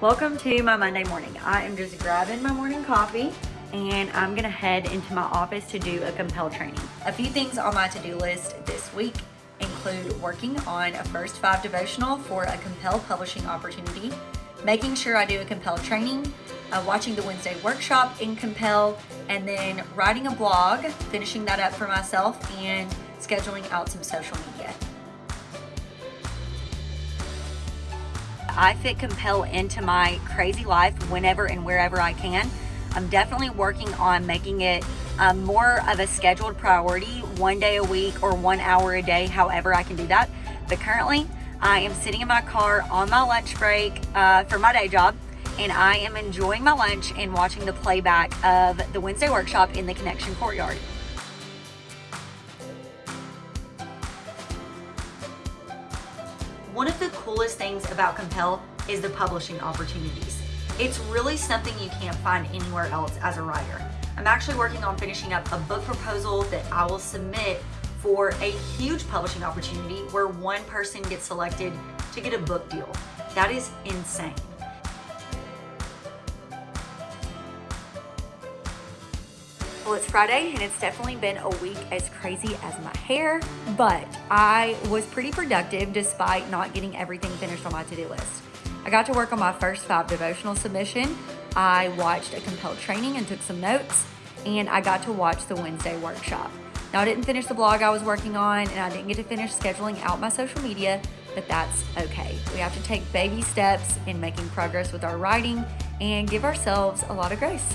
Welcome to my Monday morning. I am just grabbing my morning coffee and I'm gonna head into my office to do a Compel training. A few things on my to-do list this week include working on a first five devotional for a Compel publishing opportunity, making sure I do a Compel training, uh, watching the Wednesday workshop in Compel, and then writing a blog, finishing that up for myself, and scheduling out some social media. I fit Compel into my crazy life whenever and wherever I can. I'm definitely working on making it um, more of a scheduled priority, one day a week or one hour a day, however I can do that. But currently, I am sitting in my car on my lunch break uh, for my day job, and I am enjoying my lunch and watching the playback of the Wednesday workshop in the Connection Courtyard. One of the coolest things about Compel is the publishing opportunities. It's really something you can't find anywhere else as a writer. I'm actually working on finishing up a book proposal that I will submit for a huge publishing opportunity where one person gets selected to get a book deal. That is insane. Well, it's Friday and it's definitely been a week as crazy as my hair, but I was pretty productive despite not getting everything finished on my to-do list. I got to work on my first five devotional submission. I watched a Compel training and took some notes, and I got to watch the Wednesday workshop. Now, I didn't finish the blog I was working on, and I didn't get to finish scheduling out my social media, but that's okay. We have to take baby steps in making progress with our writing and give ourselves a lot of grace.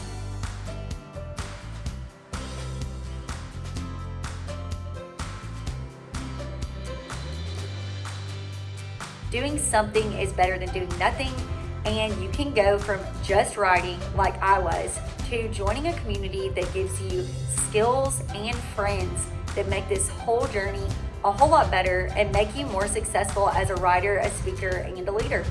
Doing something is better than doing nothing, and you can go from just writing, like I was, to joining a community that gives you skills and friends that make this whole journey a whole lot better and make you more successful as a writer, a speaker, and a leader.